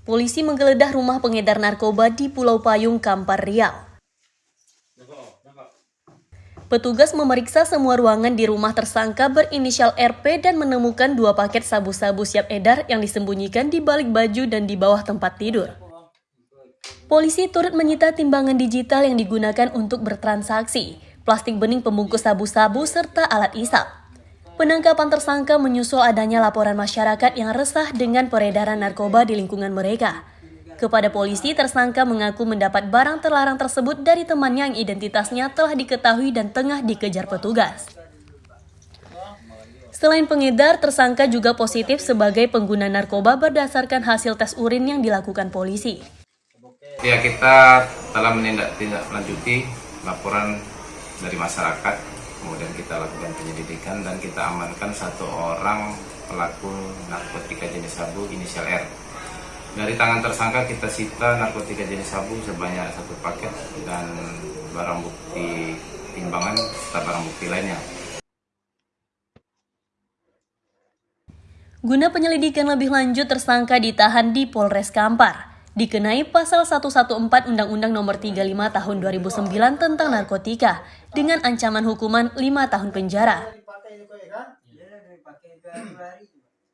Polisi menggeledah rumah pengedar narkoba di Pulau Payung, Kampar Riau. Petugas memeriksa semua ruangan di rumah tersangka berinisial RP dan menemukan dua paket sabu-sabu siap edar yang disembunyikan di balik baju dan di bawah tempat tidur. Polisi turut menyita timbangan digital yang digunakan untuk bertransaksi, plastik bening pembungkus sabu-sabu, serta alat isap. Penangkapan tersangka menyusul adanya laporan masyarakat yang resah dengan peredaran narkoba di lingkungan mereka. Kepada polisi, tersangka mengaku mendapat barang terlarang tersebut dari temannya yang identitasnya telah diketahui dan tengah dikejar petugas. Selain pengedar, tersangka juga positif sebagai pengguna narkoba berdasarkan hasil tes urin yang dilakukan polisi. Ya kita telah menindaklanjuti laporan dari masyarakat, kemudian kita lakukan penyelidikan dan kita amankan satu orang pelaku narkotika jenis sabu inisial R. Dari tangan tersangka kita sita narkotika jenis sabu sebanyak satu paket dan barang bukti timbangan serta barang bukti lainnya. Guna penyelidikan lebih lanjut, tersangka ditahan di Polres Kampar. Dikenai pasal 114 Undang-Undang Nomor 35 Tahun 2009 tentang narkotika dengan ancaman hukuman 5 tahun penjara.